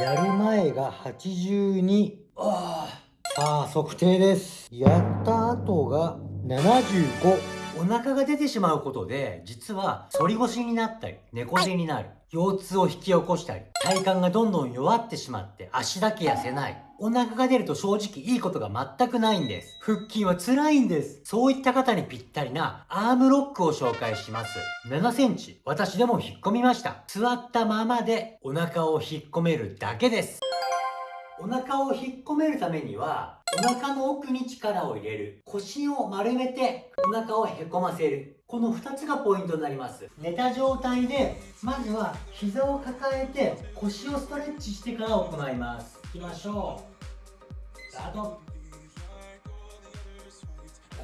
やる前が82ああさあ測定です。やった後が75お腹が出てしまうことで、実は反り腰になったり、猫背になる、腰痛を引き起こしたり、体幹がどんどん弱ってしまって足だけ痩せない。お腹が出ると正直いいことが全くないんです。腹筋は辛いんです。そういった方にぴったりなアームロックを紹介します。7センチ、私でも引っ込みました。座ったままでお腹を引っ込めるだけです。お腹を引っ込めるためには、お腹の奥に力を入れる。腰を丸めてお腹をへこませる。この2つがポイントになります。寝た状態で、まずは膝を抱えて腰をストレッチしてから行います。いきましょう。スタート。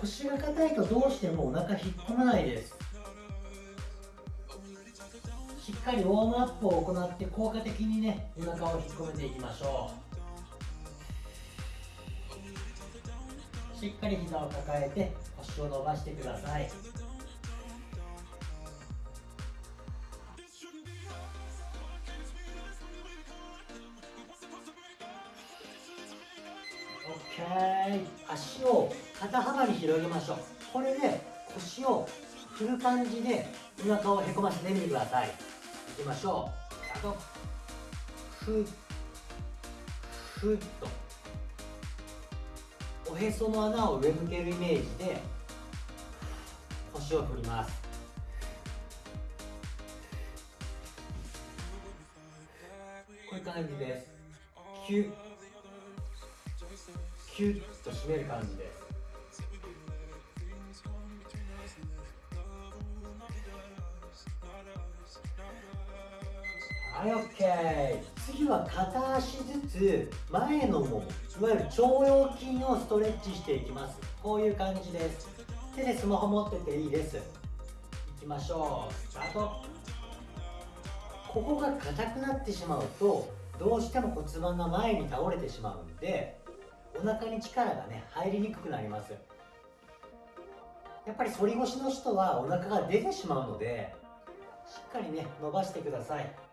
腰が硬いとどうしてもお腹引っ込まないです。しっかりウォームアップを行って効果的にね、お腹を引っ込めていきましょう。しっかり膝を抱えて腰を伸ばしてください。OK 足を肩幅に広げましょう。これで腰を振る感じでお腹をへこませてみてください。いきましょう。あとふっふっと。おへその穴を上向けるイメージで腰を振ります。こういう感じです。キュッキュッと締める感じです。はい OK 次は片足ずつ前のももいわゆる腸腰筋をストレッチしていきます。こういう感じです。手でスマホ持ってていいです。いきましょう。スタート。ここが硬くなってしまうとどうしても骨盤が前に倒れてしまうんでお腹に力がね入りにくくなります。やっぱり反り腰の人はお腹が出てしまうのでしっかりね伸ばしてください。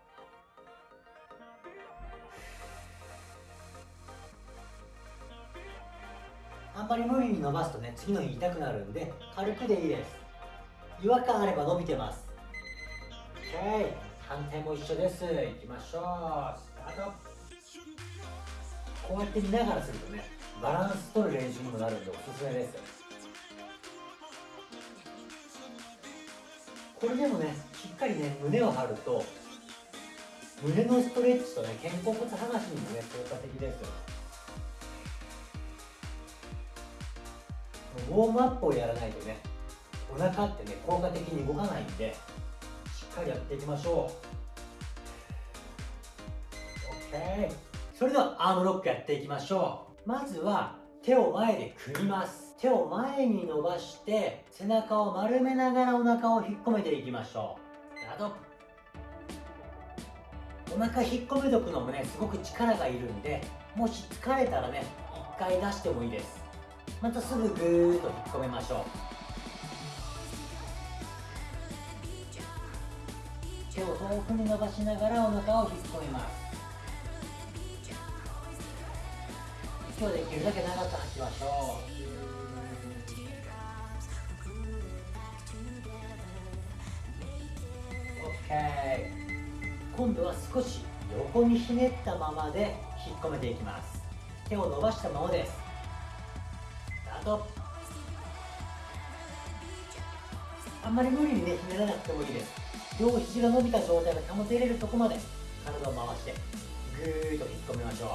あんまり無理に伸ばすとね次の日痛くなるんで軽くでいいです。違和感あれば伸びてます。OK 反対も一緒です。いきましょう。スタート。こうやって見ながらするとねバランス取る練習にもなるんでおすすめです。これでもねしっかりね胸を張ると胸のストレッチとね肩甲骨剥がしにもね効果的ですウォームアップをやらないとねお腹ってね効果的に動かないんでしっかりやっていきましょう。OK それではアームロックやっていきましょう。まずは手を前で組みます。手を前に伸ばして背中を丸めながらお腹を引っ込めていきましょう。スタートお腹引っ込めとくのもねすごく力がいるんでもし疲れたらね一回出してもいいです。またすぐぐーっと引っ込めましょう。手を遠くに伸ばしながらお腹を引っ込めます。息をできるだけ長く吐きましょう。今度は少し横にひねったままで引っ込めていきます。手を伸ばしたままです。とあんまり無理にねひねらなくてもいいです。両肘が伸びた状態が保てれるとこまで体を回してぐーっと引っ込めましょう。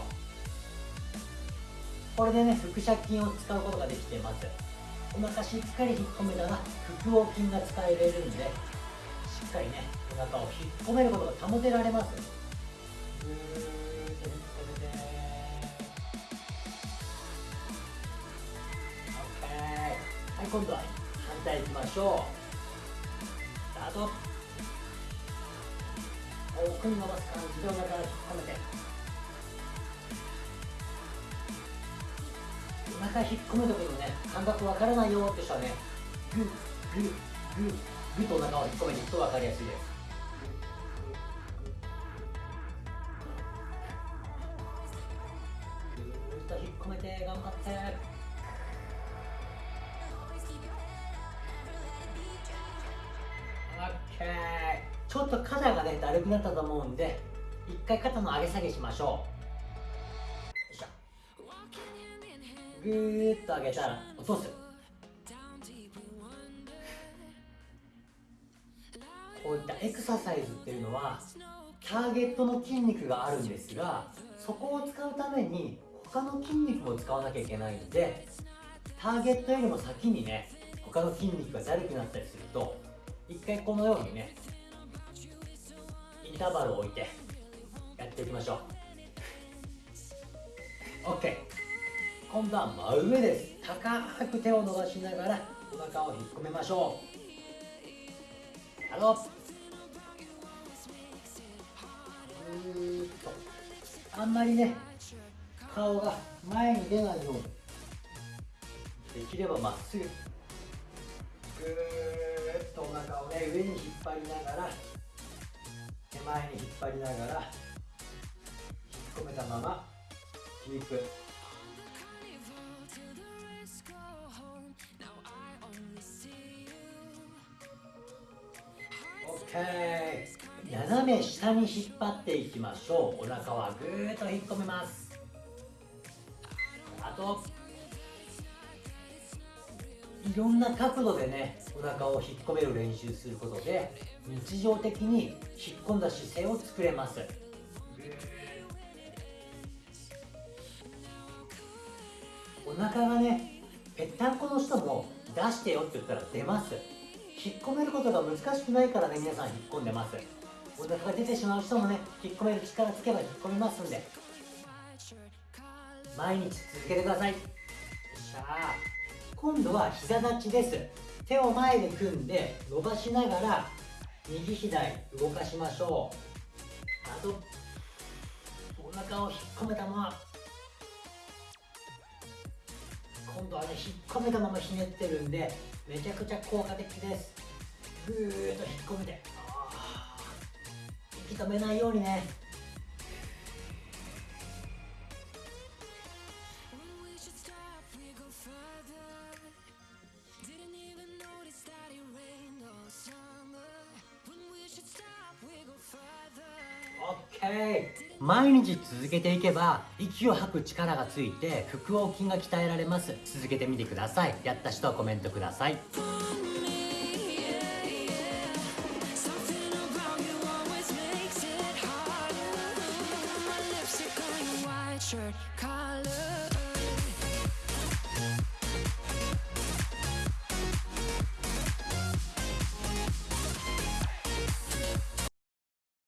これでね腹斜筋を使うことができてます。お腹しっかり引っ込めたら腹横筋が使えれるんでしっかりねお腹を引っ込めることが保てられます。今度は反対いきましょう。スタート。奥に伸ばす感じ。でお腹を引っ込めて。お腹引っ込む時のね感覚わからないよって人はねグッグッグッグッとお腹を引っ込めていくと分かりやすいです。オッケーちょっと肩がねだるくなったと思うんで一回肩の上げ下げしましょう。よいしょ。ぐーっと上げたら落とす。こういったエクササイズっていうのはターゲットの筋肉があるんですがそこを使うために他の筋肉も使わなきゃいけないのでターゲットよりも先にね他の筋肉がだるくなったりすると回このようにねインターバルを置いてやっていきましょう。OK 今度は真上です。高く手を伸ばしながらお腹を引っ込めましょう。やろうーっと。あんまりね顔が前に出ないように。できればまっすぐ。お腹をね上に引っ張りながら手前に引っ張りながら引っ込めたままキープ。OK 斜め下に引っ張っていきましょう。お腹はぐーっと引っ込めます。あといろんな角度でねお腹を引っ込める練習することで日常的に引っ込んだ姿勢を作れます。お腹がねぺったんこの人も出してよって言ったら出ます。引っ込めることが難しくないからね皆さん引っ込んでます。お腹が出てしまう人もね引っ込める力つけば引っ込みますんで。毎日続けてください。よっしゃ今度は膝立ちです。手を前に組んで伸ばしながら右左動かしましょう。あとお腹を引っ込めたまま。今度はね引っ込めたままひねってるんでめちゃくちゃ効果的です。ぐーっと引っ込めてあー息止めないようにね。OK 毎日続けていけば息を吐く力がついて腹横筋が鍛えられます。続けてみてください。やった人はコメントください